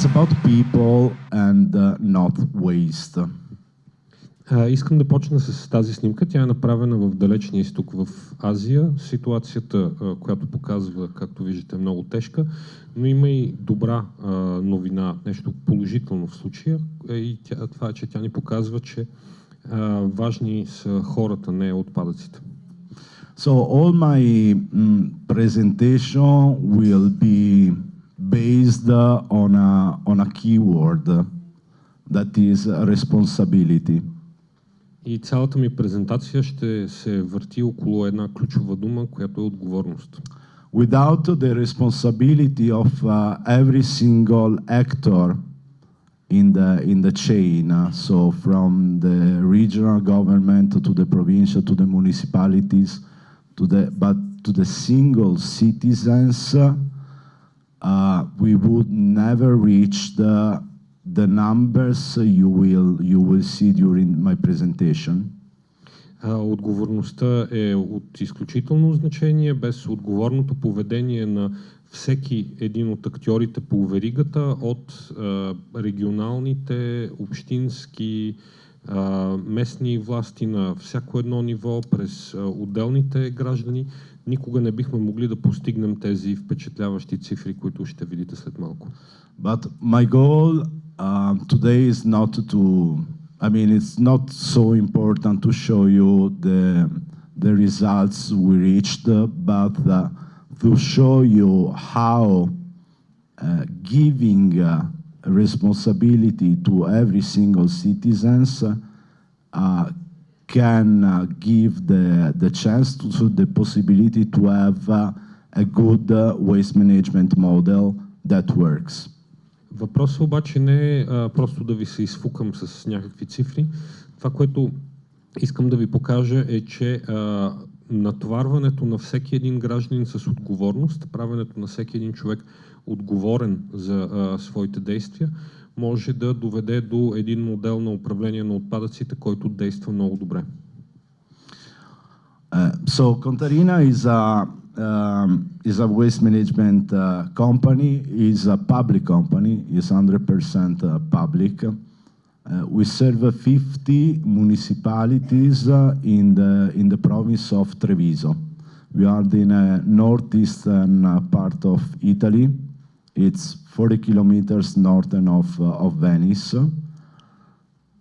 it's about people and uh, not waste. А, искам да почна с тази снимка. Тя е направена в далечния изток в Азия. Ситуацията, а, която показва, както виждате, е много тежка, но има и добра а, новина, нещо положително в случая. И тя, това е, че тя ни показва, че а, важни са хората, не отпадъците. So all my mm, presentation will be based uh, on a, on a keyword uh, that is responsibility. И цялата ми презентация ще се върти около една ключова дума, която е отговорност. Without the responsibility of uh, every single actor in the, in the chain, uh, so from the regional government to the provincial to the municipalities, to the, but to the single citizens, uh, we would never reach the, the numbers you will, you will see during my presentation. Отговорността е от изключително значение. Без отговорното поведение на всеки един от актьорите по веригата, от а, регионалните, общински, а, местни власти на всяко едно ниво, през а, отделните граждани, никога не бихме могли да постигнем тези впечатляващи цифри, които ще видите след малко. But my goal uh, today is not to, I mean, it's not so important to show you the, the results we reached, uh, but uh, to show you how uh, giving uh, responsibility to every single citizens uh, can uh, give the, the chance to, to the possibility to have uh, a good uh, waste management model that works. Въпросът обаче не е а, просто да ви се изфукам с някакви цифри. Това, което искам да ви покажа е, че а, натоварването на всеки един гражданин с отговорност, правенето на всеки един човек отговорен за а, своите действия, може да доведе до един модел на управление на отпадъците, който действа много добре. Uh, so Contarina is a um, is a waste management uh, company. is a public company. is 100% uh, public. Uh, we serve 50 municipalities uh, in the in the province of Treviso. We are in the northeastern uh, part of Italy. It's 40 kilometers northern of uh, of Venice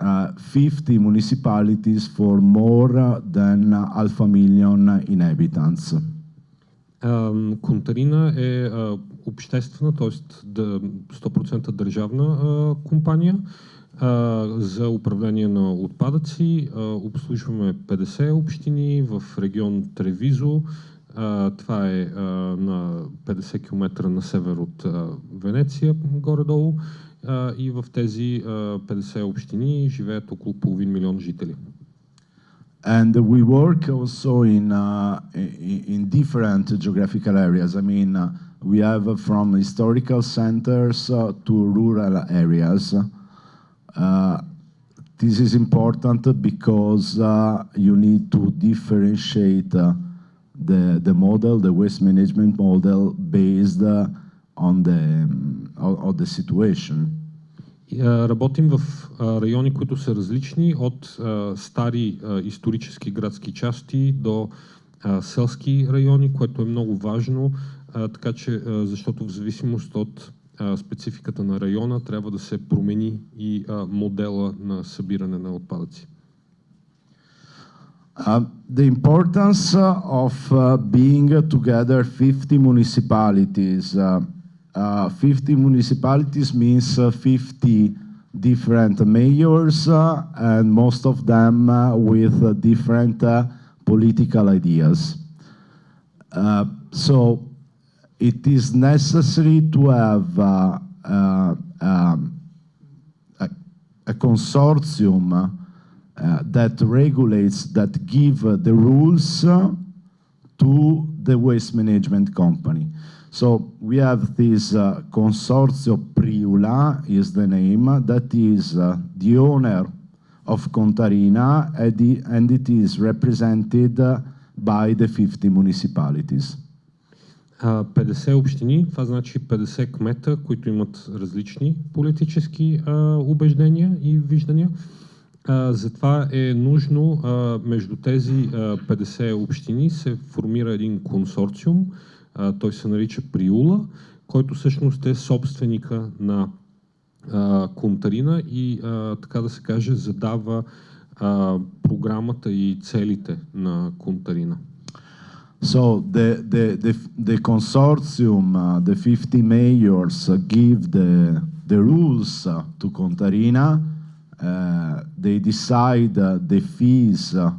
uh, 50 municipalities for more uh, than half a million inhabitants. Ам, Контарина е а, обществена, т.е. 100% държавна а, компания а, за управление на отпадъци. А, обслужваме 50 общини в регион Тревизо. А, това е а, на 50 км на север от а, Венеция, горе-долу. А, и в тези а, 50 общини живеят около половин милион жители. And we work also in, uh, i- in different geographical areas. I mean, uh, we have uh, from historical centers uh, to rural areas. Uh, this is important because uh, you need to differentiate uh, the, the model, the waste management model, based uh, on the, on, the situation. А, Работим в райони, които са различни от стари исторически градски части до селски райони, което е много важно, така че, защото в зависимост от спецификата на района трябва да се промени и модела на събиране на отпадъци. Uh, the importance uh, of uh, being together 50 municipalities. Uh, uh, 50 municipalities means uh, 50 different mayors and most of them with different political ideas. So it is necessary to have um, a, a consortium that regulates, that give uh, the rules uh, to the waste management company. So we have this uh, Consorzio Priula is the name, uh, that is uh, the owner of Contarina and, the, and it is represented uh, by the 50 municipalities. А, 50 общини, това значи 50 кмета, които имат различни политически а, убеждения и виждания. Затова е нужно между тези а, 50 общини се формира един консорциум, той се нарича Приула, който всъщност е собственика на а, Контарина и така да се каже задава програмата и целите на Контарина. So the, the, the, the consortium, uh, the 50 mayors uh, give the, the rules uh, to Contarina. Uh, they decide uh, the fees uh,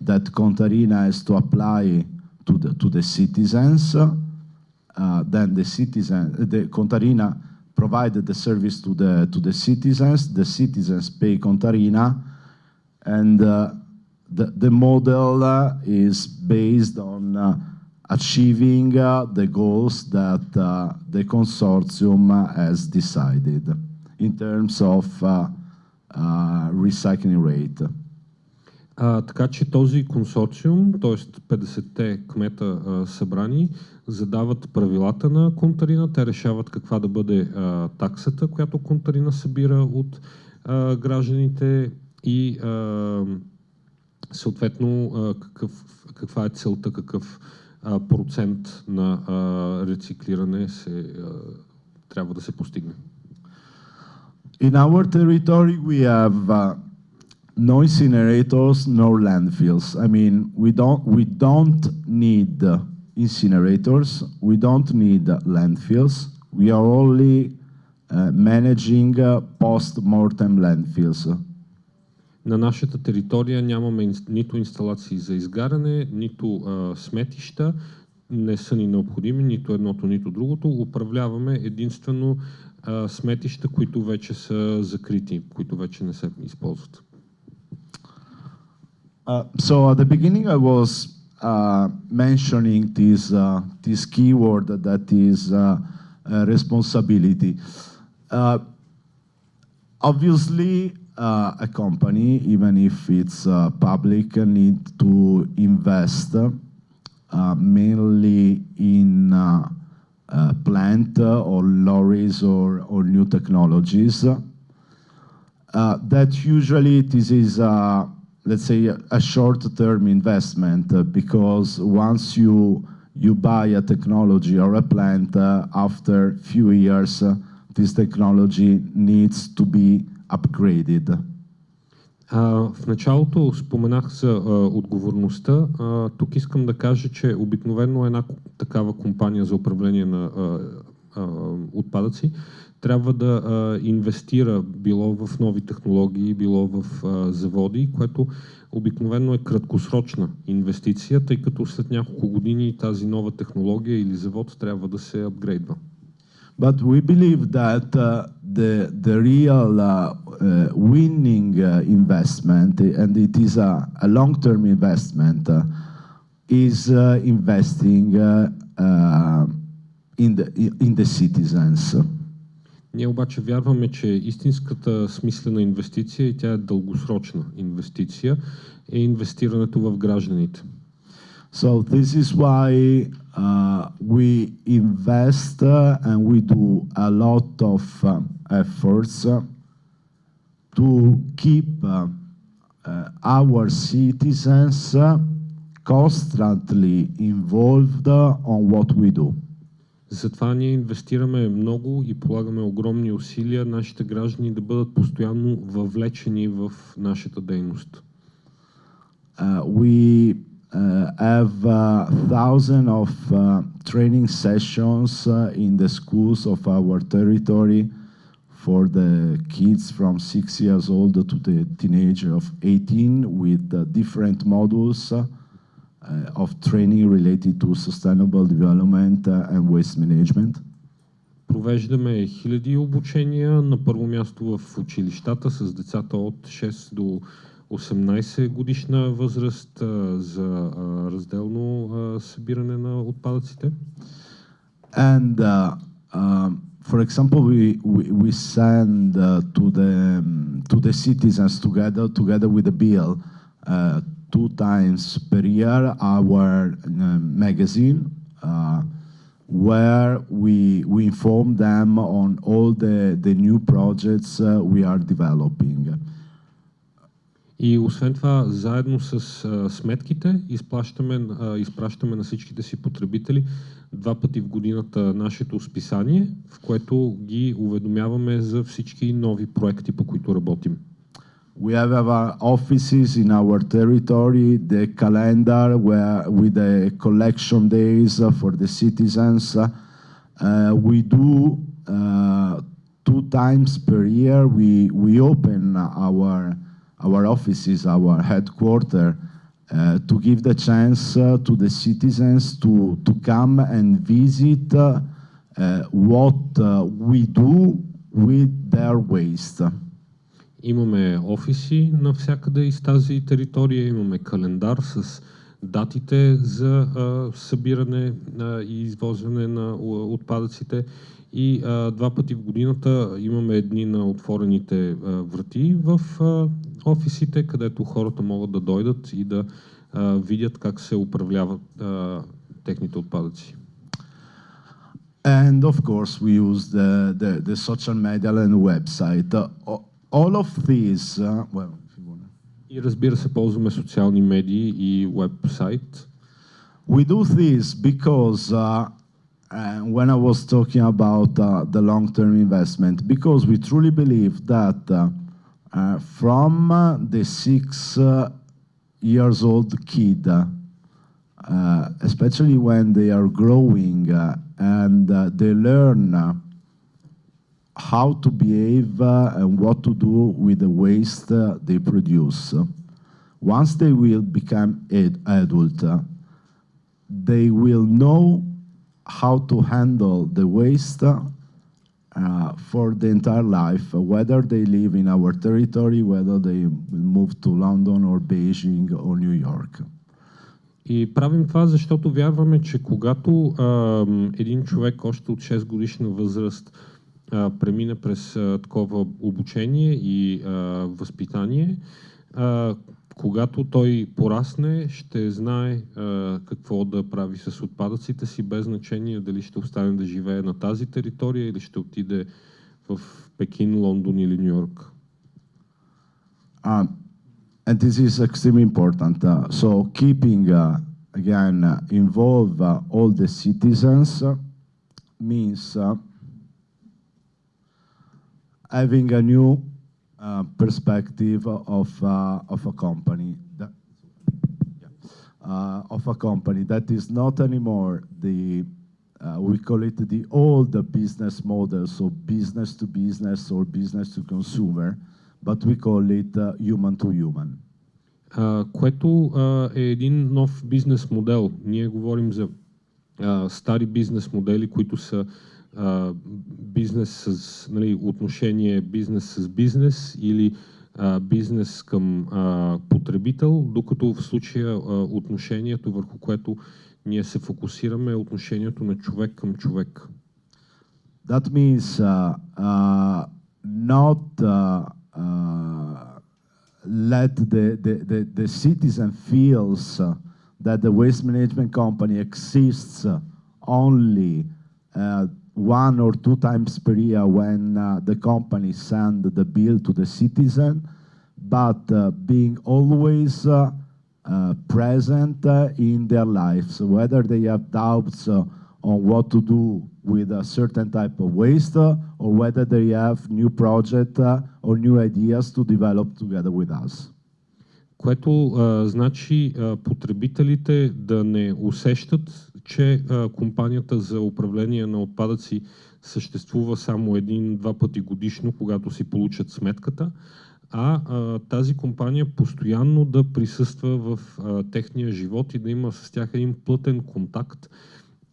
that Contarina has to apply to the, to the citizens. then the citizen, the Contarina provided the service to the, to the citizens. The citizens pay Contarina and the, the model uh, is based on uh, achieving uh, the goals that the consortium has decided in terms of recycling rate. А, така че този консорциум, т.е. 50-те кмета а, събрани, задават правилата на Контарина, те решават каква да бъде а, таксата, която Контарина събира от а, гражданите и а, съответно какъв, каква е целта, какъв процент на рециклиране се, трябва да се постигне. In our territory we have uh, no incinerators, no landfills. I mean, we don't, we don't need uh, incinerators, we don't need uh, landfills. We are only uh, managing uh, post-mortem landfills. На нашата територия нямаме нито инсталации за изгаряне, нито а, сметища, не са ни необходими нито едното, нито другото. Управляваме единствено а, сметища, които вече са закрити, които вече не се използват. Uh, so at the beginning I was uh, mentioning this, uh, this keyword that is uh, uh, responsibility. Uh, obviously, uh, a company, even if it's uh, public, need to invest uh, mainly in uh, uh, plant or lorries or, or new technologies. Uh, that usually this is, let's say, a short-term investment because once you you buy a technology or a plant, after few years, this technology needs to be upgraded? А, в началото споменах за а, отговорността. А, тук искам да кажа, че обикновено една такава компания за управление на а, а, отпадъци трябва да а, инвестира било в нови технологии, било в а, заводи, което обикновено е краткосрочна инвестиция, тъй като след няколко години тази нова технология или завод трябва да се апгрейдва. But we believe that uh, the, the real uh, uh, winning uh, investment, and it is a, a long-term investment, uh, is uh, investing in, the, in the citizens. Ние обаче вярваме, че истинската смислена инвестиция, и тя е дългосрочна инвестиция, е инвестирането в гражданите. So this is why uh, we invest uh, and we do a lot of uh, efforts uh, to keep uh, uh, our citizens constantly involved on what we do. Затова ние инвестираме много и полагаме огромни усилия нашите граждани да бъдат постоянно въвлечени в нашата дейност. Uh, we uh, have uh, thousands of uh, training sessions in the schools of our territory for the kids from six years old to the teenager of 18 with different modules of training related to sustainable development and waste management. Провеждаме хиляди обучения на първо място в училищата с децата от 6 до 18 годишна възраст за разделно събиране на отпадъците. And uh, uh, for example, we, we, we send uh, to the to the citizens together together with the bill uh, two times per year our uh, magazine. Uh, where we, we inform them on all the, the new projects uh, we are developing. И освен това, заедно с а, сметките изплащаме, а, изпращаме на всичките си потребители два пъти в годината нашето списание, в което ги уведомяваме за всички нови проекти, по които работим. We have our offices in our territory, the calendar where with the collection days uh, for the citizens. Uh, we do uh, two times per year. We we open our our offices, our headquarters, uh, to give the chance uh, to the citizens to to come and visit uh, what we do with their waste. Имаме офиси навсякъде из тази територия, имаме календар с датите за а, събиране а, и извозване на отпадъците и а, два пъти в годината имаме едни на отворените а, врати в а, офисите, където хората могат да дойдат и да а, видят как се управляват а, техните отпадъци. And of course, we use the, the, the social media and website. Uh, all of these, uh, well, и разбира се, ползваме социални медии и веб-сайт. We do this because uh, uh, when I was talking about uh, the long-term investment, because we truly believe that uh, uh, from uh, the six years old kid, especially when they are growing and they learn how to behave uh, and what to do with the waste uh, they produce. Once they will become ad adult, uh, they will know how to handle the waste uh, for the entire life, whether they live in our territory, whether they move to London or Beijing or New York. И правим това, защото вярваме, че когато а, един човек още от 6 годишна възраст а, премина през а, такова обучение и а, възпитание, а, когато той порасне, ще знае а, какво да прави с отпадъците си, без значение дали ще остане да живее на тази територия или ще отиде в Пекин, Лондон или Нью Йорк. Uh, and this is extremely important. Uh, so keeping, uh, again, uh, involve uh, all the citizens uh, means uh, having a new uh, perspective of, uh, of a company. That, uh, of a company that is not anymore the, uh, we call it the old business model, so business to business or business to consumer, but we call it uh, human to human. Uh, което uh, е един нов бизнес модел. Ние говорим за uh, стари бизнес модели, които са а, бизнес с нали, отношение бизнес с бизнес или а, бизнес към а, потребител, докато в случая а, отношението, върху което ние се фокусираме, е отношението на човек към човек. That means uh, uh, not uh, uh, let the, the, the, the citizen feels uh, that the waste management company exists only uh, one or two times per year when uh, the company send the bill to the citizen, but uh, being always uh, uh present uh, in their lives, whether they have doubts uh, on what to do with a certain type of waste or whether they have new project or new ideas to develop together with us. Което а, значи а, потребителите да не усещат, че а, компанията за управление на отпадъци съществува само един-два пъти годишно, когато си получат сметката, а, а тази компания постоянно да присъства в а, техния живот и да има с тях един плътен контакт,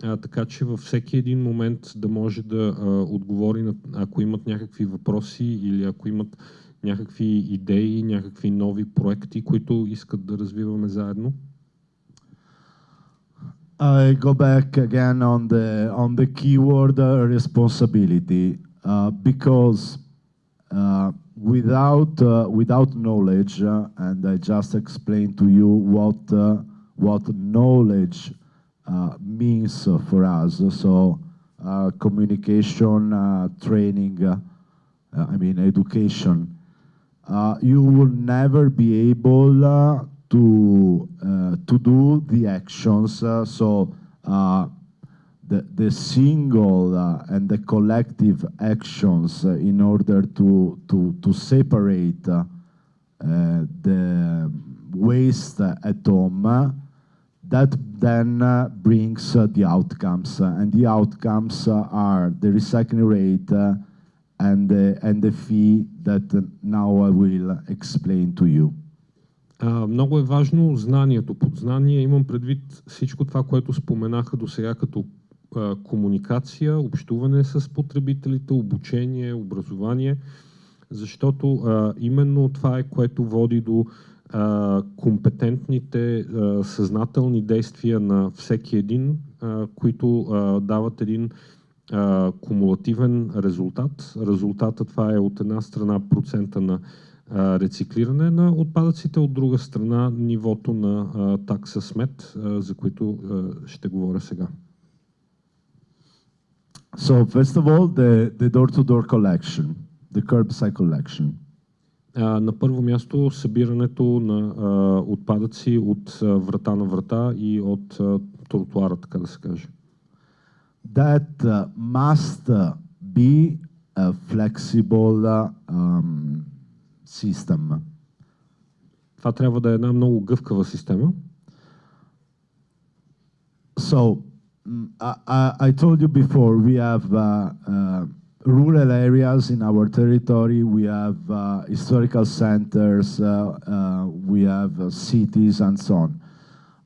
а, така че във всеки един момент да може да а, отговори, на, ако имат някакви въпроси или ако имат някакви идеи, някакви нови проекти, които искат да развиваме заедно? I go back again on the on the keyword uh, responsibility uh, because uh, without uh, without knowledge uh, and I just explained to you what uh, what knowledge means for us. So communication, training, I mean education. You will never be able to uh, to do the actions. Uh, so uh, the the single and the collective actions in order to to to separate the waste at home. that then uh, brings uh, the outcomes, uh, and the outcomes are the recycling rate and the and the fee that now I will explain to you. Много е важно знанието. Под знание имам предвид всичко това, което споменаха до сега като а, комуникация, общуване с потребителите, обучение, образование, защото а, именно това е което води до а, компетентните, а, съзнателни действия на всеки един, а, които а, дават един а, кумулативен резултат. Резултата това е от една страна процента на а, рециклиране на отпадъците, от друга страна нивото на а, такса смет, а, за които а, ще говоря сега. So first of all, the the door-to-door collection, the curbside collection. А, на първо място събирането на а, отпадъци от а, врата на врата и от а, тротуара, така да се каже. That uh, must uh, be a flexible uh, um, system. Това трябва да е една много гъвкава система. So mm, I, I, I told you before we have uh, uh, rural areas in our territory. We have uh, historical centers. Uh, uh, we have uh, cities and so on.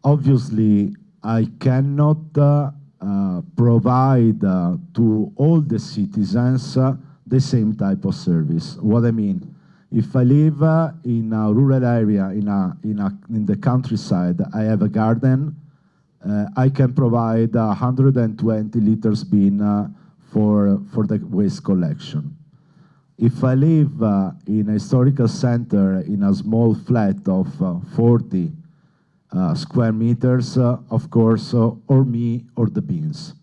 Obviously, I cannot uh, uh, provide uh, to all the citizens uh, the same type of service. What I mean, if I live uh, in a rural area, in a in a in the countryside, I have a garden. Uh, I can provide 120 liters bin uh, for for the waste collection. If I live uh, in a historical center in a small flat of uh, 40 uh, square meters, of course, or me or the bins.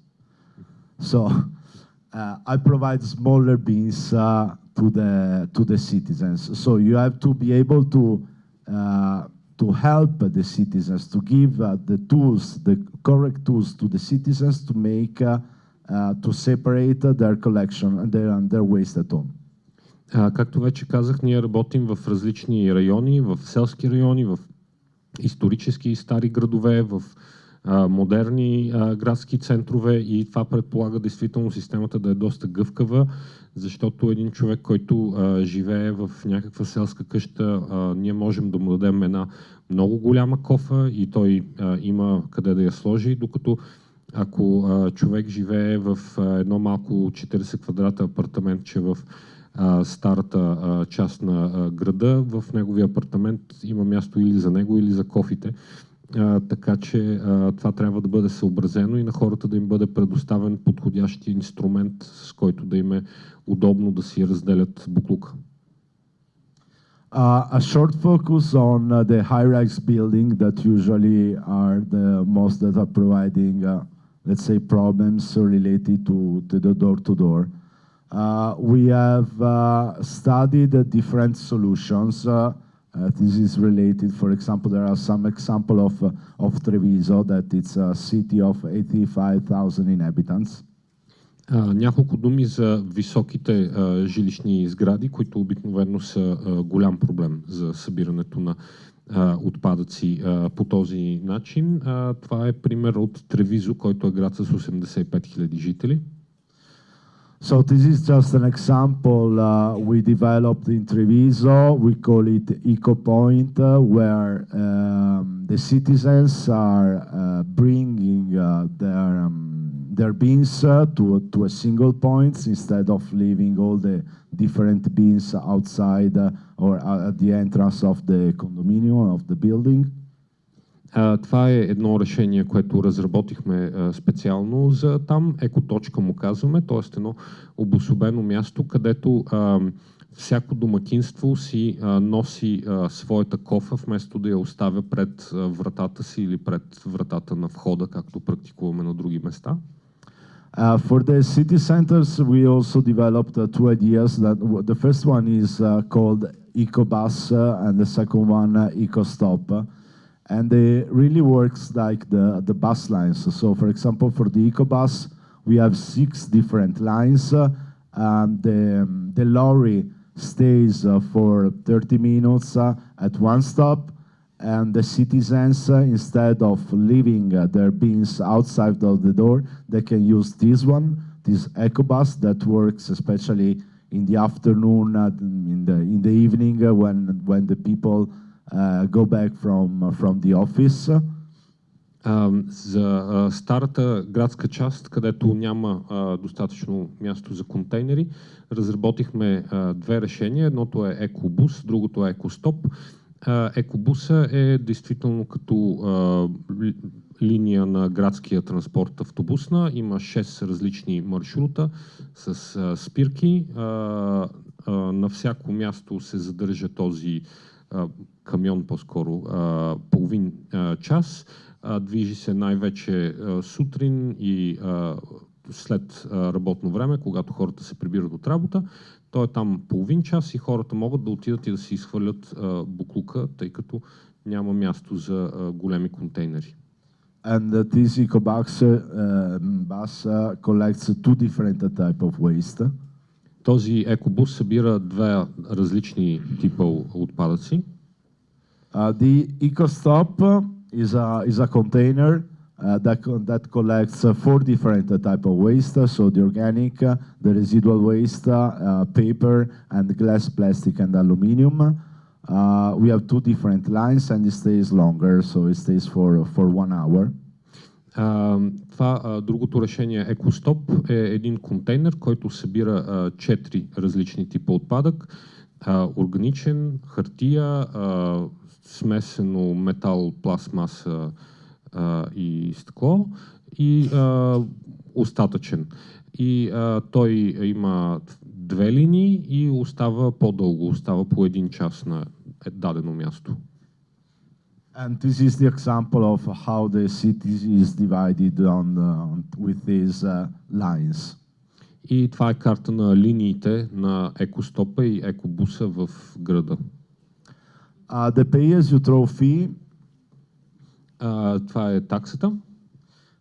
So I provide smaller bins uh, to the to the citizens. So you have to be able to uh, to help the citizens to give uh, the tools, the correct tools to the citizens to make uh, uh, to separate uh, their collection and their and their waste at home. А, както вече казах, ние работим в различни райони, в селски райони, в исторически и стари градове, в модерни градски центрове и това предполага действително системата да е доста гъвкава, защото един човек, който живее в някаква селска къща, ние можем да му дадем една много голяма кофа и той има къде да я сложи, докато ако човек живее в едно малко 40 квадрата апартаментче в а, старата част на града, в неговия апартамент има място или за него, или за кофите. А, така че а, това трябва да бъде съобразено и на хората да им бъде предоставен подходящ инструмент, с който да им е удобно да си разделят буклука. Uh, a short focus on uh, the high-rise building that usually are the most that are providing, uh, let's say, problems related to, to the door-to-door. Uh, we have uh, studied uh, different solutions. Uh, uh, this is related, for example, there are some example of, uh, of Treviso, that it's a city of 85,000 inhabitants. А, няколко думи за високите а, жилищни сгради, които обикновено са а, голям проблем за събирането на а, отпадъци а, по този начин. А, това е пример от Тревизо, който е град с 85 000 жители. So this is just an example uh, we developed in Treviso. We call it EcoPoint, uh, where um, the citizens are uh, bringing uh, their um, their bins uh, to to a single point instead of leaving all the different bins outside uh, or at the entrance of the condominium of the building. А, това е едно решение, което разработихме а, специално за там. Екоточка му казваме, т.е. едно обособено място, където а, всяко домакинство си а, носи а, своята кофа, вместо да я оставя пред а, вратата си или пред вратата на входа, както практикуваме на други места. Uh, for the city centers, we also developed uh, two ideas. That the first one is uh, called EcoBus, uh, and the second one uh, EcoStop, and it really works like the the bus lines. So, for example, for the EcoBus, we have six different lines. Uh, and the um, the lorry stays for 30 minutes at one stop, and the citizens, uh, instead of leaving uh, their bins outside of the door, they can use this one, this EcoBus that works especially in the afternoon, uh, in the in the evening when when the people go back from from the office. Uh, за uh, старата градска част, където няма uh, достатъчно място за контейнери, разработихме две решения. Едното е EcoBus, другото е EcoStop. Екобуса е действително като линия на градския транспорт автобусна. Има 6 различни маршрута с спирки. На всяко място се задържа този камион по-скоро половин час. Движи се най-вече сутрин и след работно време, когато хората се прибират от работа. Той е там половин час и хората могат да отидат и да си изхвърлят буклука, тъй като няма място за големи контейнери. And uh, this EcoBus uh, bus uh, collects two different type of waste. Този екобус събира две различни типа отпадъци. Uh, the EcoStop is a, is a container uh, that, that collects uh, four different uh, type of waste, so the organic, the residual waste, paper, and glass, plastic, and aluminum. we have two different lines, and it stays longer, so it stays for, for one hour. Uh, това uh, другото решение EcoStop е един контейнер, който събира четири различни типа отпадък. органичен, хартия, смесено метал, пластмаса, а, и стъкло и а, остатъчен. И а, той има две линии и остава по-дълго, остава по един час на дадено място. And this is the example of how the city is divided on, on with these uh, lines. И това е карта на линиите на екостопа и екобуса в града. Uh, the pay-as-you-throw fee Uh, това е таксата.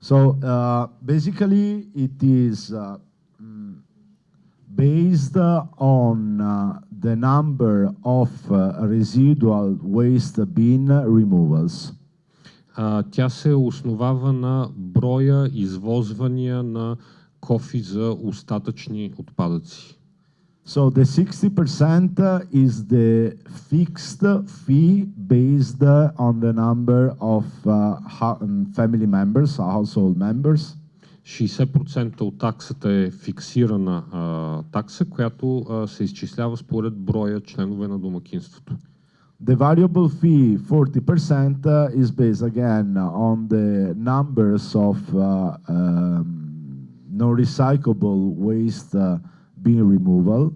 So uh, basically it is uh, based on uh, the number of uh, residual waste bin removals. Uh, тя се основава на броя извозвания на кофи за остатъчни отпадъци. So the 60% is the fixed fee based on the number of uh, family members, household members. 60% от таксата е фиксирана а, такса, която а, се изчислява според броя членове на домакинството. The variable fee, 40%, uh, is based again on the numbers of uh, um, non-recyclable waste uh, bin removal.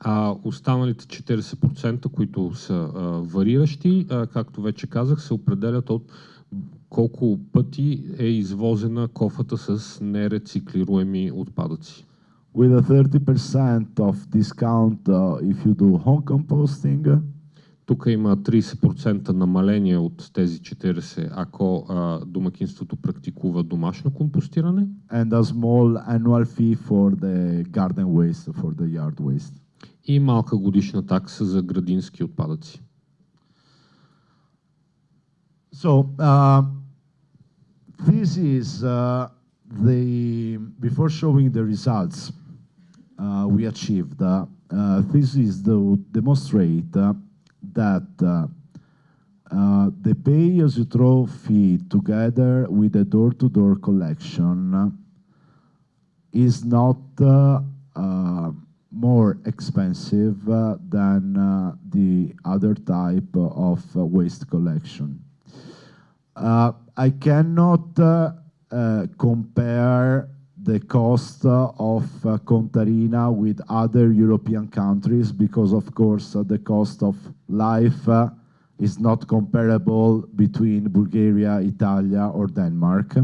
А останалите 40%, които са а, вариращи, а, както вече казах, се определят от колко пъти е извозена кофата с нерециклируеми отпадъци. With a 30% of discount uh, if you do home composting. Тук има 30% намаление от тези 40, ако а, домакинството практикува домашно компостиране. And a small annual fee for the garden waste, for the yard waste. И малка годишна такса за градински отпадъци. So, uh, this is uh, the, before showing the results uh, we achieved, uh, this is to demonstrate uh, that uh, uh, the pay-as-you-throw fee together with the door-to-door collection uh, is not uh, uh more expensive uh, than the other type of waste collection. I cannot compare the cost uh, of uh, Contarina with other European countries because, of course, uh, the cost of life uh, is not comparable between Bulgaria, Italia or Denmark.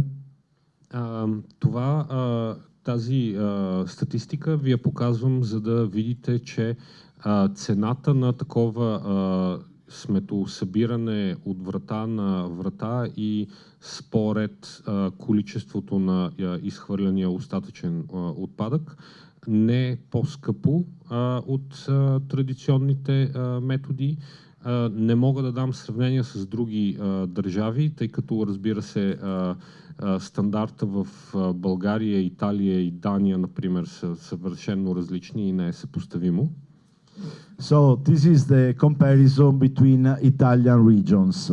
А, това, а, тази а, статистика ви я показвам, за да видите, че а, цената на такова а, сметосъбиране от врата на врата и според а, количеството на а, изхвърляния остатъчен а, отпадък не по-скъпо от а, традиционните а, методи. А, не мога да дам сравнение с други а, държави, тъй като разбира се а, а, стандарта в а, България, Италия и Дания, например, са съвършенно различни и не е съпоставимо. So this is the comparison between Italian regions.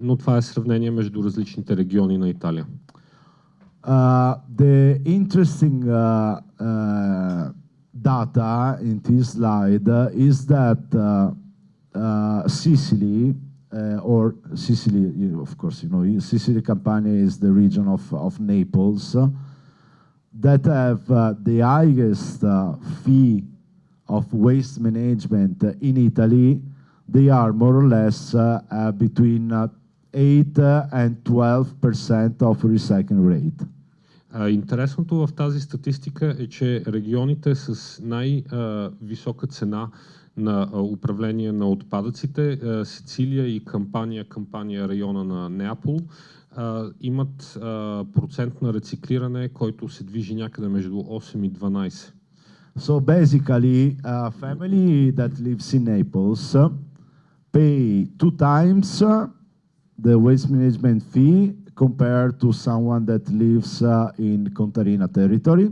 Но това е сравнение между различните региони на Италия. Uh, the interesting uh, uh, data in this slide is that uh, uh, Sicily, uh, or Sicily, you- of course, you know, Sicily Campania is the region of, of Naples, uh, that have uh, the highest uh, fee of waste management in Italy. They are more or less uh, uh, between uh, 8 uh, and 12 percent of recycling rate. Интересното в тази статистика е, че регионите с най-висока цена на управление на отпадъците, Сицилия и кампания, кампания района на Неапол, имат процент на рециклиране, който се движи някъде между 8 и 12. So basically, a family that lives in Naples uh, pay two times uh, the waste management fee compared to someone that lives uh, in Contarina territory.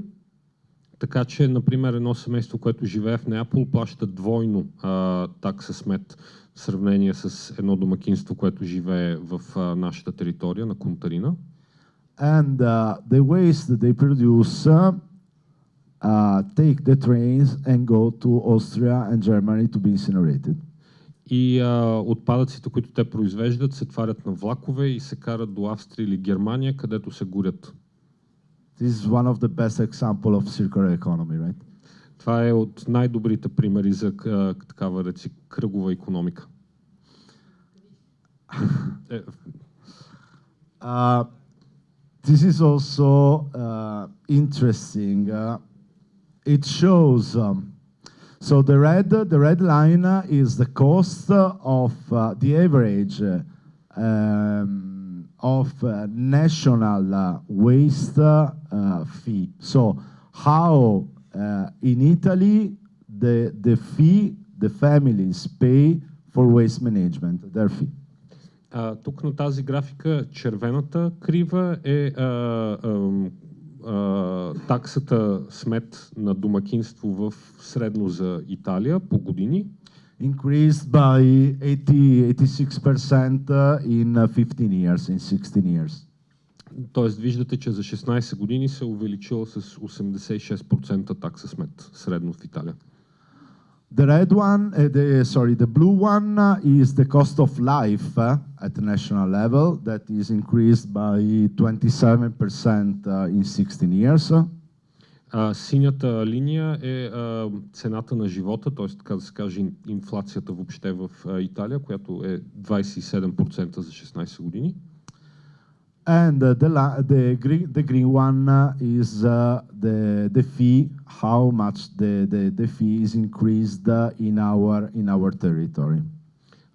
Така че, например, едно семейство, което живее в Неапол, плаща двойно а, такса смет в сравнение с едно домакинство, което живее в а, нашата територия на Контарина. And uh, the waste that they produce uh, uh, take the trains and go to Austria and Germany to be incinerated. И а, отпадъците, които те произвеждат, се тварят на влакове и се карат до Австрия или Германия, където се горят. This is one of the best example of circular economy, right? Това е от най-добрите примери за а, такава реци, кръгова економика. Е, Uh, this is also uh, interesting. Uh, it shows. Um, so the red, the red line uh, is the cost uh, of uh, the average uh, um, of uh, national uh, waste uh, uh, fee. So how uh, in Italy the the fee the families pay for waste management, their fee. А, тук на тази графика червената крива е а, таксата смет на домакинство в средно за Италия по години. increased by 80, 86% uh, in uh, 15 years, in 16 years. Тоест виждате, че за 16 години се е увеличила с 86% такса смет средно в Италия. The red one, uh, the, sorry, the blue one uh, is the cost of life uh, at the national level that is increased by 27% uh, in 16 years. А, синята линия е а, цената на живота, т.е. така да се каже ин- инфлацията въобще в а, Италия, която е 27% за 16 години. And uh, the, la- the, green, the green one uh, is uh, the, the fee, how much the, the, the fee is increased uh, in, our, in our territory.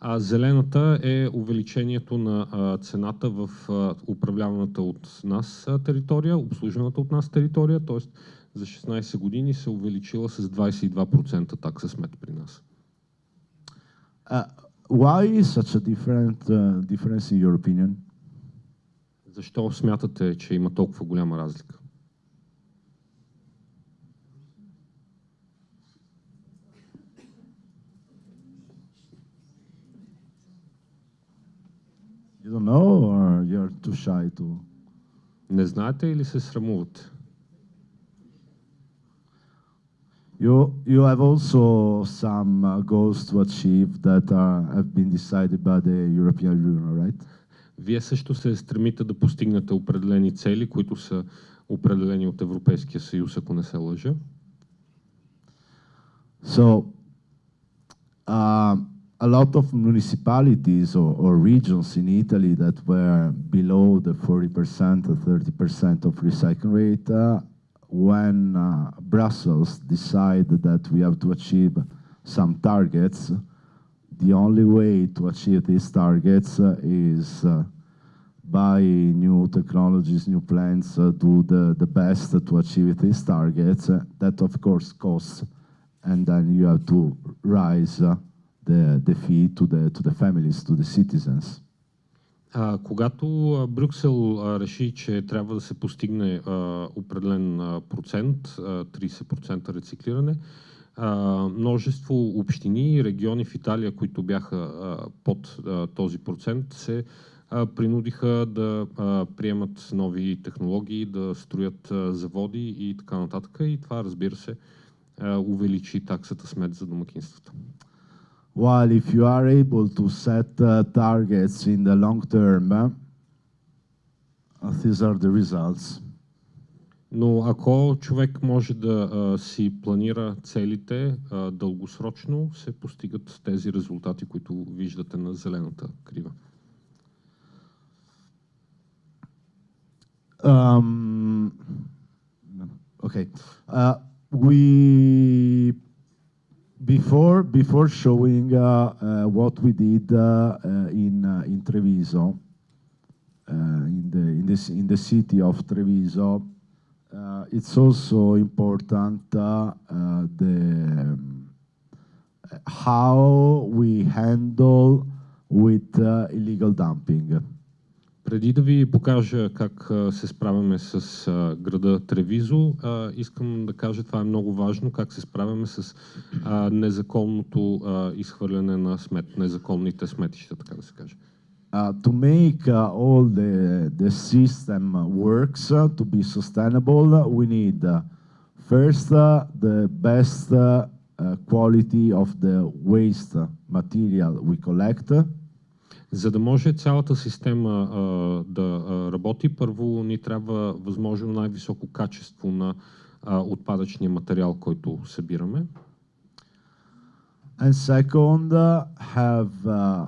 А зелената е увеличението на а, цената в а, управляваната от нас а, територия, обслужената от нас територия, т.е. за 16 години се увеличила с 22% такса смет при нас. Uh, why such a different uh, difference in your opinion? Защо смятате, че има толкова голяма разлика? You don't know, or you're too shy to? Не знаете или се срамувате? You you have also some uh, goals to achieve that are, have been decided by the European Union, right? Вие също се стремите да постигнете определени цели, които са определени от Европейския съюз, ако не се лъжа. So, uh, a lot of municipalities or, or regions in Italy that were below the 40% or 30% of recycling rate, uh, when uh, Brussels decided that we have to achieve some targets, the only way to achieve these targets uh, is uh, by new technologies, new plans, uh, do the, the best to achieve these targets. Uh, that of course costs, and then you have to rise uh, the, the fee to the, to the families, to the citizens. А, когато а, Брюксел а, реши, че трябва да се постигне а, определен а, процент, а, 30% рециклиране, а, множество общини и региони в Италия, които бяха под този процент, се принудиха да приемат нови технологии, да строят заводи и така нататък. И това, разбира се, увеличи таксата смет за домакинствата. While if you are able to set uh, targets in the long term, uh, these are the results. Но ако човек може да а, си планира целите а, дългосрочно, се постигат тези резултати, които виждате на зелената крива. Um, okay, uh, we before before showing uh, uh, what we did uh, uh, in uh, in Treviso, uh, in the in this in the city of Treviso, Uh, it's also important uh, uh, the um, how we handle with uh, illegal dumping. Преди да ви покажа как а, се справяме с а, града Тревизо, искам да кажа, това е много важно, как се справяме с незаконното изхвърляне на смет, незаконните сметища, така да се каже. Uh, to make uh, all the, the system works uh, to be sustainable, uh, we need uh, first uh, the best uh, uh, quality of the waste material we collect. За да може цялата система а, да а, работи, първо ни трябва възможно най-високо качество на а, отпадъчния материал, който събираме. And second, uh, have uh, uh,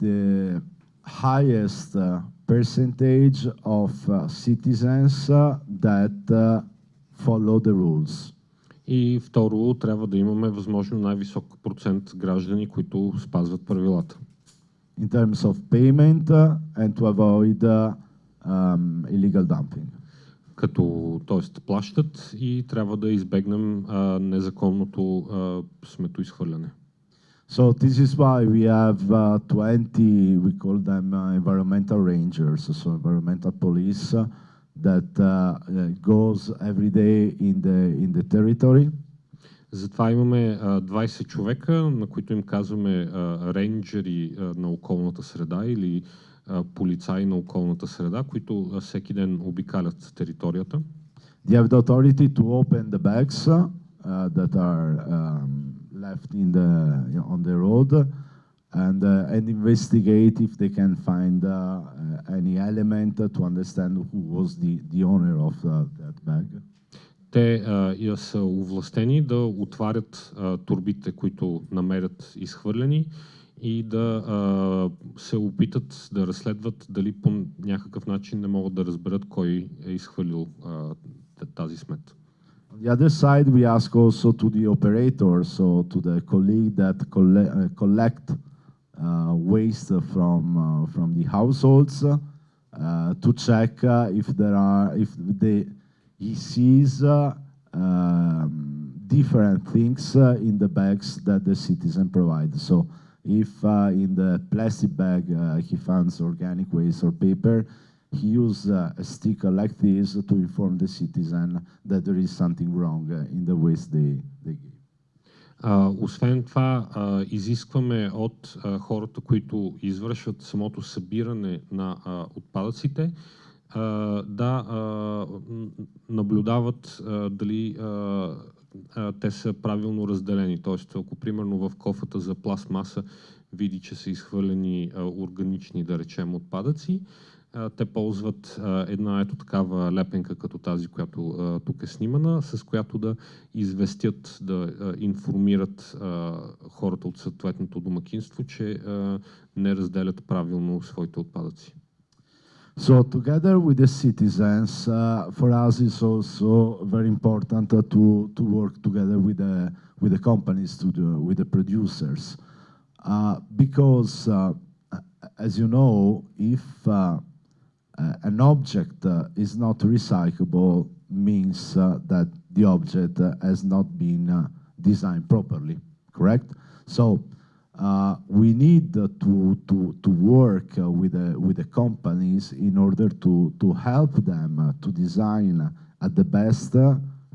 the highest uh, percentage of uh, citizens uh, that uh, follow the rules. И второ, трябва да имаме възможно най-висок процент граждани, които спазват правилата. in terms of payment uh, and to avoid uh, um, illegal dumping. Като, т.е. плащат и трябва да избегнем а, незаконното а, сметоизхвърляне. So this is why we have uh, 20, we call them uh, environmental rangers, so environmental police uh, that uh, uh, goes every day in the in the territory. Затова имаме а, 20 човека, на които им казваме а, рейнджери а, на околната среда или а, полицаи на околната среда, които а, всеки ден обикалят територията. They have the authority to open the bags uh, that are um, left in the on the road and uh, and investigate if they can find uh, uh, any element to understand who was the the owner of that bag. Те а, са овластени да отварят а, турбите, които намерят изхвърлени и да а, се опитат да разследват дали по някакъв начин не могат да разберат кой е изхвърлил а, тази смет. On the other side, we ask also to the operators, so to the colleague that colle- uh, collect uh, waste from uh, from the households, uh, to check uh, if there are if they he sees um, different things in the bags that the citizen provides. So if in the plastic bag he finds organic waste or paper, he uses uh, a sticker like this to inform the citizen that there is something wrong uh, in the waste they, they give. А, освен това, а, изискваме от а, хората, които извършват самото събиране на отпадъците, да наблюдават дали те са правилно разделени. Тоест, ако примерно в кофата за пластмаса види, че са изхвърлени органични, да речем, отпадъци, те ползват а, една ето такава лепенка, като тази, която а, тук е снимана, с която да известят, да а, информират а, хората от съответното домакинство, че а, не разделят правилно своите отпадъци. So together with the citizens, uh, for us it's also very important uh, to, to work together with the, with the companies, to the, with the producers. Uh, because, uh, as you know, if uh, uh, an object uh, is not recyclable, means uh, that the object uh, has not been designed properly, correct? So uh, we need uh, to, to, to work uh, with, the, with the companies in order to, to help them to design at the best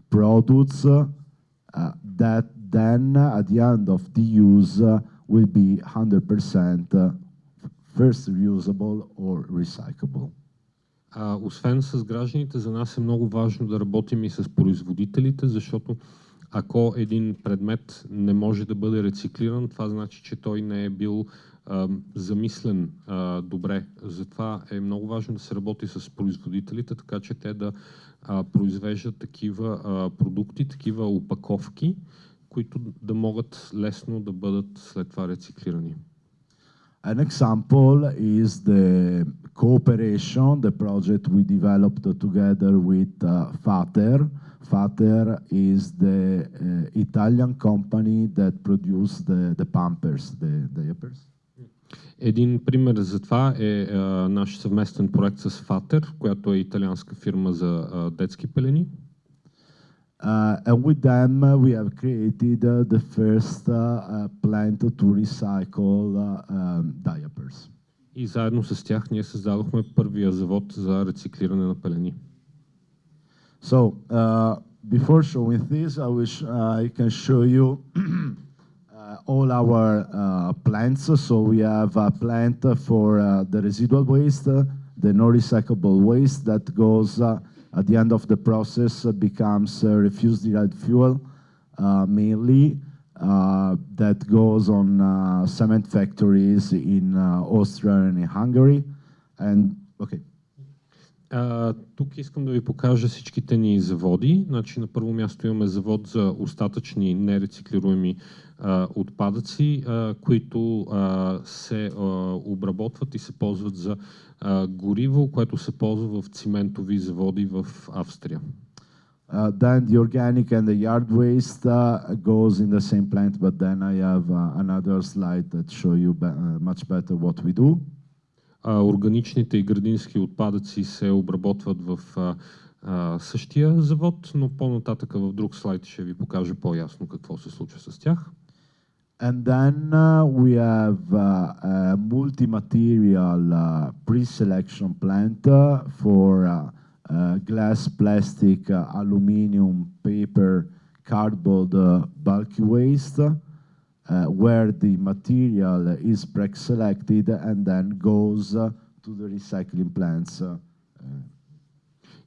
products that then at the end of the use will be 100% uh, first reusable or recyclable. А, освен с гражданите, за нас е много важно да работим и с производителите, защото ако един предмет не може да бъде рециклиран, това значи, че той не е бил а, замислен а, добре. Затова е много важно да се работи с производителите, така че те да а, произвеждат такива а, продукти, такива опаковки, които да могат лесно да бъдат след това рециклирани. An example is the cooperation, the project we developed together with uh, Fater. Fater is the uh, Italian company that produced the, the Pampers, the diapers. Един пример за това е а, наш съвместен проект с Фатер, която е италианска фирма за а, детски пелени. Uh, and with them, uh, we have created uh, the first uh, uh, plant to recycle uh, um, diapers. И заедно с тях ние създадохме първия завод за рециклиране на пелени. So uh, before showing this, I wish uh, I can show you uh, all our uh, plants. So we have a plant for uh, the residual waste, uh, the non-recyclable waste that goes uh, at the end of the process uh, becomes uh, refuse-derived fuel, uh, mainly uh, that goes on uh, cement factories in uh, Austria and in Hungary. And okay. А, тук искам да ви покажа всичките ни заводи. Значи, на първо място имаме завод за остатъчни нерециклируеми а, отпадъци, а, които а, се а, обработват и се ползват за а, гориво, което се ползва в циментови заводи в Австрия. Uh, then the organic and the yard waste uh, goes in the same plant, but then I have uh, another slide that show you be- uh, much better what we do. Органичните и градински отпадъци се обработват в същия завод, но по-нататък в друг слайд ще ви покажа по-ясно какво се случва с тях. And then uh, we have uh, a multi-material uh, pre-selection plant uh, for uh, glass, plastic, aluminum, paper, cardboard, bulky waste, where the material is pre-selected and then goes to the recycling plants.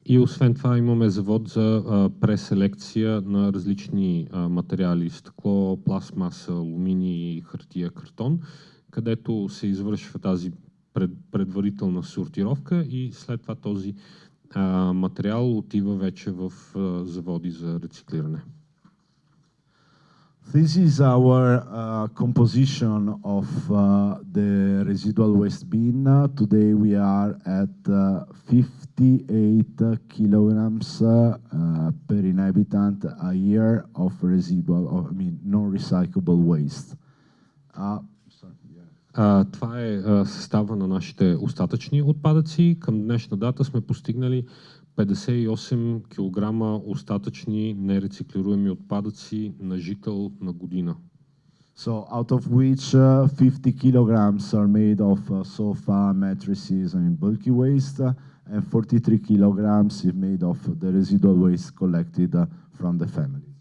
И освен това имаме завод за а, преселекция на различни а, материали, стъкло, пластмаса, алуминий, хартия, картон, където се извършва тази пред, предварителна сортировка и след това този а, материал отива вече в а, заводи за рециклиране. This is our uh, composition of uh, the residual waste bin. Uh, Today we are at uh, 58 kilograms uh, uh, per inhabitant a year of residual, of, I mean, non-recyclable waste. Uh, sorry, yeah. А, това е а, състава на нашите остатъчни отпадъци. Към днешна дата сме постигнали 58 кг остатъчни нерециклируеми отпадъци на жител на година. So out of which uh, 50 kilograms are made of uh, sofa, mattresses, and bulky waste, uh, and 43 kilograms is made of the residual waste collected uh, from the family.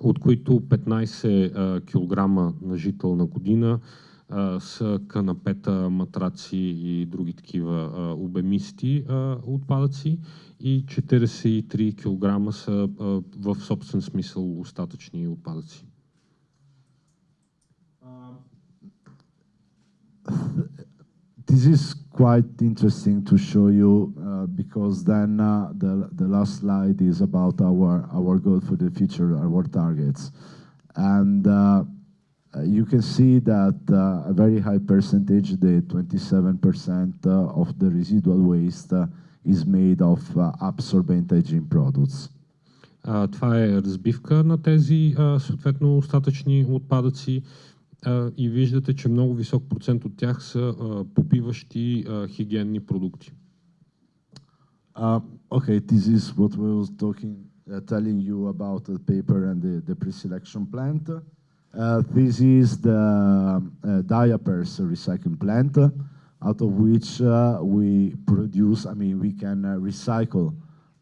от които 15 а, кг на жител на година а, са канапета, матраци и други такива а, обемисти а, отпадъци и 43 кг са а, в собствен смисъл остатъчни отпадъци. This is quite interesting to show you uh, because then uh, the, the last slide is about our, our goal for the future, our targets. And uh, you can see that uh, a very high percentage, the 27% uh, of the residual waste uh, is made of uh, absorbent hygiene products. А, това е разбивка на тези а, съответно остатъчни отпадъци а, и виждате, че много висок процент от тях са а, попиващи а, хигиенни продукти. Uh, okay, this is what we were talking, uh, telling you about the paper and the, the pre-selection plant. Uh, this is the uh, diapers recycling plant. Uh, out of which uh, we produce, I mean, we can uh, recycle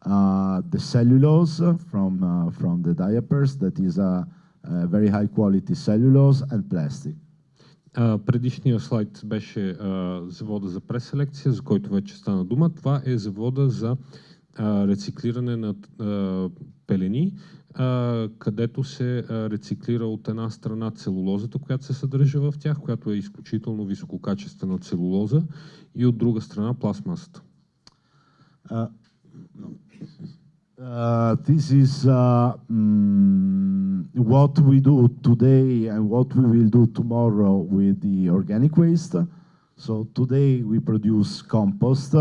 uh, the cellulose from, uh, from the diapers, that is a uh, very high quality cellulose and plastic. Uh, предишния слайд беше uh, завода за преселекция, за който вече стана дума. Това е завода за uh, рециклиране на uh, пелени, uh, Където се рециклира от една страна целулозата, която се съдържа в тях, която е изключително висококачествена целулоза, и от друга страна пластмасата. Uh, this is uh, mm, what we do today and what we will do tomorrow with the organic waste. So today we produce compost.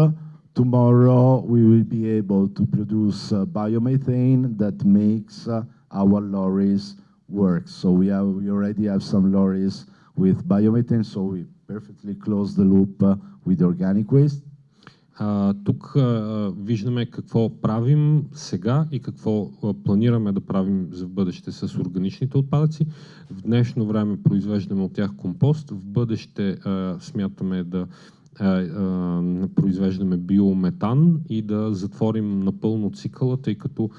Tomorrow we will be able to produce uh, biomethane that makes uh, our lorries work. So we, have, we already have some lorries with biomethane, so we perfectly close the loop uh, with organic waste. А, тук а, виждаме какво правим сега и какво а, планираме да правим за бъдеще с органичните отпадъци. В днешно време произвеждаме от тях компост, в бъдеще а, смятаме да а, а, произвеждаме биометан и да затворим напълно цикъла, тъй като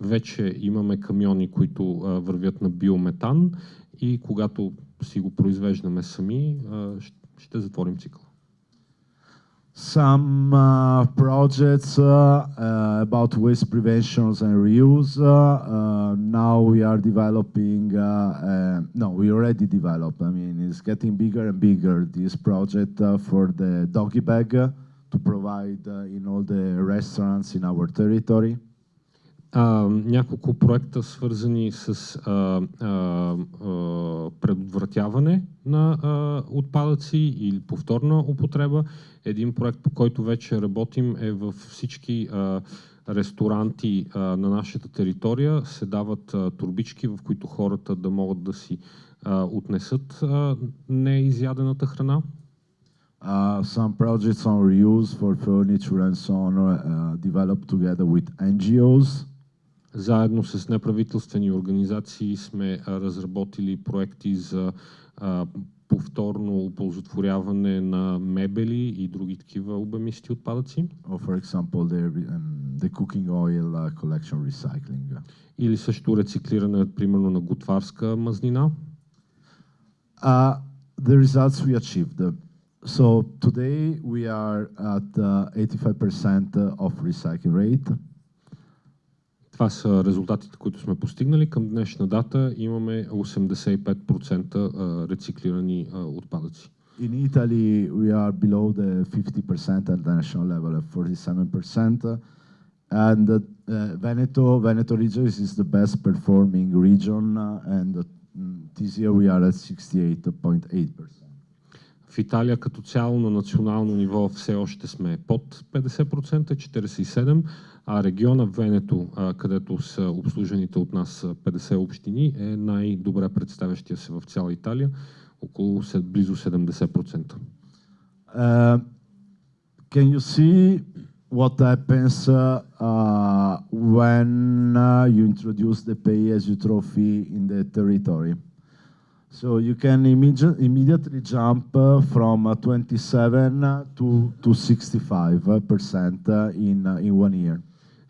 вече имаме камиони, които а, вървят на биометан и когато си го произвеждаме сами, ще затворим цикъла. Some uh, projects uh, uh, about waste preventions and reuse. now we are developing, no, we already developed, I mean, it's getting bigger and bigger, this project for the doggy bag to provide in all the restaurants in our territory. А, няколко проекта, свързани с а, а, а, предотвратяване на а, отпадъци или повторна употреба. Един проект, по който вече работим е във всички а, ресторанти а, на нашата територия се дават а, турбички, в които хората да могат да си а, отнесат а, неизядената храна. Uh, some projects on reuse for furniture and so on uh, developed together with NGOs. Заедно с неправителствени организации сме разработили проекти за повторно оползотворяване на мебели и други такива обемисти отпадъци. Or for example, the, um, the cooking oil uh, collection recycling. Или също рециклиране, примерно, на готварска мазнина. Uh, the results we achieved. So today we are at uh, 85% of recycling rate. Това са резултатите, които сме постигнали. Към днешна дата имаме 85% рециклирани отпадъци. In Italy, we are below the 50% at the national level of 47%. And uh, Veneto, Veneto region is the best performing region, uh, and uh, this year we are at 68.8%. В Италия като цяло на национално ниво все още сме под 50%, 47%, а региона Венето, където са обслужените от нас 50 общини, е най-добре представящия се в цяла Италия, около близо 70%. Uh, can you see what happens uh, when uh, you introduce the pay as you trophy in the territory? So you can immedi immediately jump uh, from uh, 27 to, to 65% in, in one year.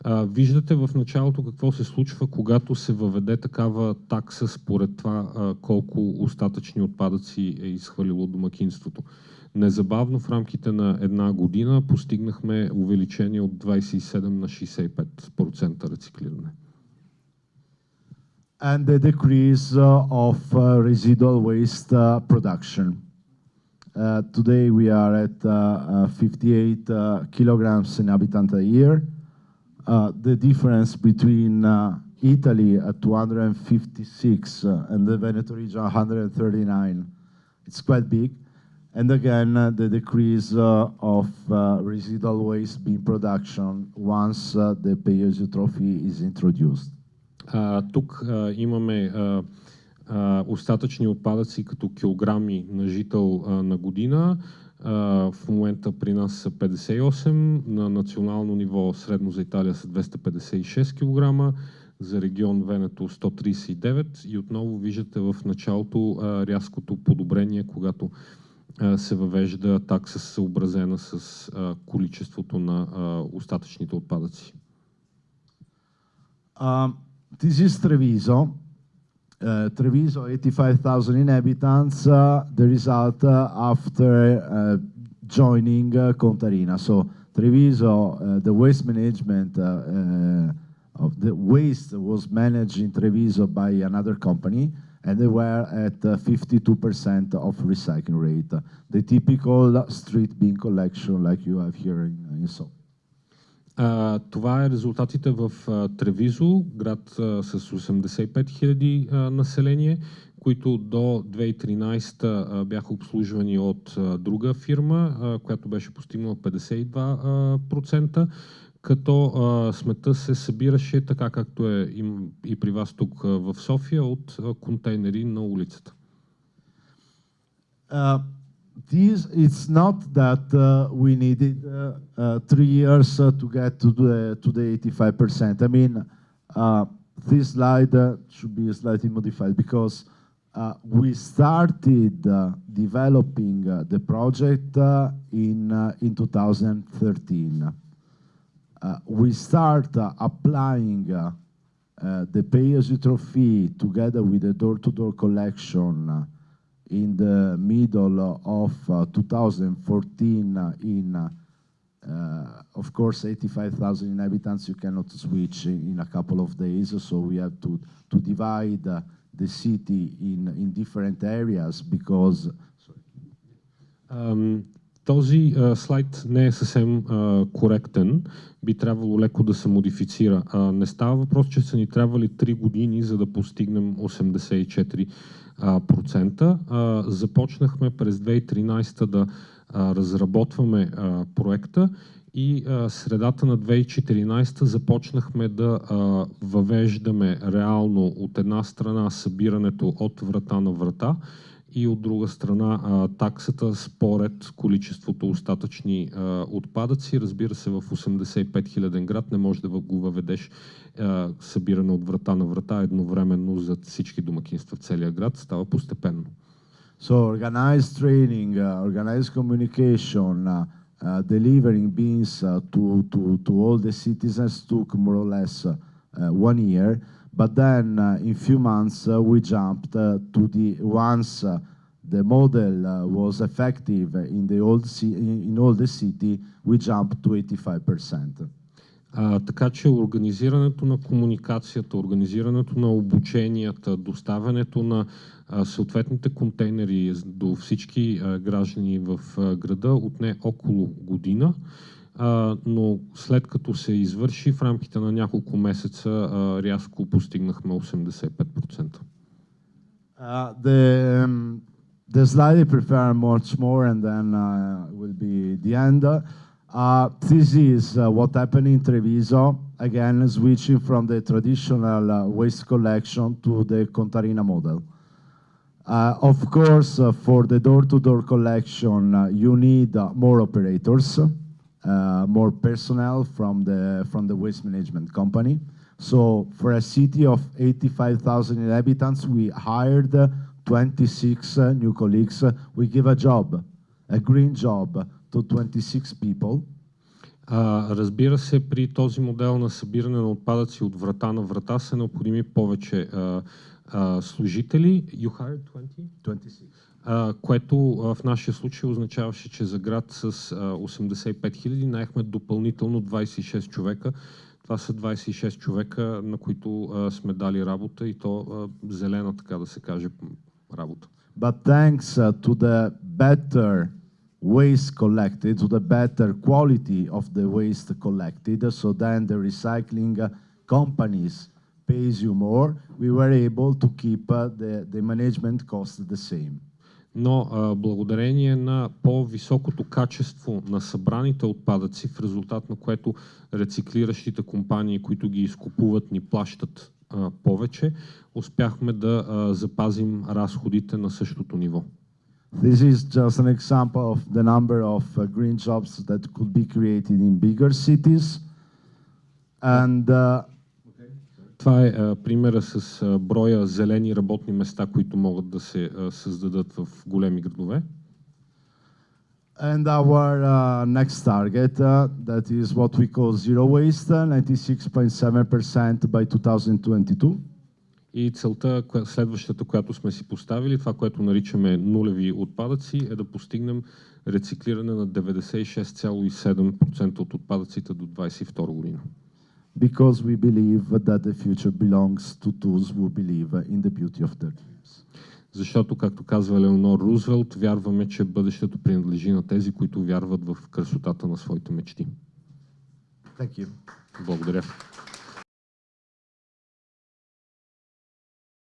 А, виждате в началото какво се случва, когато се въведе такава такса според това а, колко остатъчни отпадъци е изхвалило домакинството. Незабавно в рамките на една година постигнахме увеличение от 27 на 65% рециклиране. And the decrease uh, of uh, residual waste uh, production. Today we are at uh, uh, 58 uh, kilograms in habitant a year. The difference between Italy at 256 uh, and the Veneto region 139, it's quite big. And again, the decrease of residual waste being production once the pay-as-you throw fee is introduced. А, тук а, имаме а, а, остатъчни отпадъци като килограми на жител а, на година. А, в момента при нас са 58, на национално ниво средно за Италия са 256 кг, за регион Венето 139 и отново виждате в началото а, рязкото подобрение, когато а, се въвежда такса съобразена с а, количеството на а, остатъчните отпадъци. Um, this is Treviso. Uh, Treviso, 85,000 inhabitants, uh, the result uh, after uh, joining uh, Contarina. So Treviso, uh, the waste management of the waste was managed in Treviso by another company, and they were at uh, 52% of recycling rate. The typical street bin collection like you have here in, in. А, това е резултатите в а, Тревизо, град а, с 85 000 а, население, които до 2013 а, бяха обслужвани от а, друга фирма, а, която беше постигнала 52%, като а, смета се събираше така както е и, и при вас тук а, в София от а, контейнери на улицата. Uh, it's not that uh, we needed uh, uh, three years to get to the to the 85%. I mean, this slide should be slightly modified because uh, we started uh, developing uh, the project in in 2013. Uh, we start applying the pay-as-you-throw fee together with the door-to-door collection uh, in the middle of uh, 2014 uh, in, uh, uh, of course, 85,000 inhabitants, you cannot switch in, in a couple of days, so we have to, to divide uh, the city in, in different areas because, Ам, този а, слайд не е съвсем а, коректен. Би трябвало леко да се модифицира. А, не става въпрос, че са ни трябвали 3 години, за да постигнем 84%. Процента. Започнахме през 2013 да разработваме проекта и средата на 2014 започнахме да въвеждаме реално от една страна събирането от врата на врата и от друга страна таксата според количеството остатъчни отпадъци. Разбира се, в 85 хиляден град не може да го въведеш събиране от врата на врата едновременно за всички домакинства в целия град. Става постепенно. so organized training, uh, organized communication, uh, uh, delivering beans uh, to, to, to all the citizens took more or less uh, one year. But then uh, in few months uh, we jumped uh, to the once uh, the model uh, was effective in the old ci- in, in all the city, we jumped to 85%. А, така че организирането на комуникацията, организирането на обученията, доставянето на а, съответните контейнери до всички а, граждани в а, града отне около година. А, но след като се извърши в рамките на няколко месеца, а, рязко постигнахме 85%. Uh, the um, the slide I prefer much more, and then uh, will be the end. Uh, this is uh, what happened in Treviso. Again, switching from the traditional uh, waste collection to the Contarina model. Uh, of course, uh, for the door-to-door collection, uh, you need uh, more operators, uh, more personnel from the from the waste management company. So, for a city of 85,000 inhabitants, we hired uh, 26 uh, new colleagues. Uh, We give a job, a green job, to 26 people. А, разбира се, при този модел на събиране на отпадъци от врата на врата са необходими повече а, а, служители. You hired 20? 26. А, което а, в нашия случай означаваше, че за град с а, 85 хиляди наехме допълнително 26 човека. Това са 26 човека, на които а, сме дали работа и то а, зелена, така да се каже, работа. But thanks uh, to the better waste collected, to the better quality of the waste collected, so then the recycling uh, companies pays you more, we were able to keep uh, the, the management cost the same. Но а, благодарение на по-високото качество на събраните отпадъци, в резултат на което рециклиращите компании, които ги изкупуват, ни плащат а, повече, успяхме да а, запазим разходите на същото ниво. This is just an example of the number of uh, green jobs that could be created in bigger cities. And uh, Това е а, примера с а, броя зелени работни места, които могат да се а, създадат в големи градове. And our uh, next target, uh, that is what we call zero waste, uh, 96.7% by 2022. И целта, коя- следващата, която сме си поставили, това, което наричаме нулеви отпадъци, е да постигнем рециклиране на 96,7% от отпадъците до 2022 година. Because we believe that the future belongs to those who believe in the beauty of their dreams. Защото, както казва Леонор Рузвелт, вярваме, че бъдещето принадлежи на тези, които вярват в красотата на своите мечти. Thank you. Благодаря.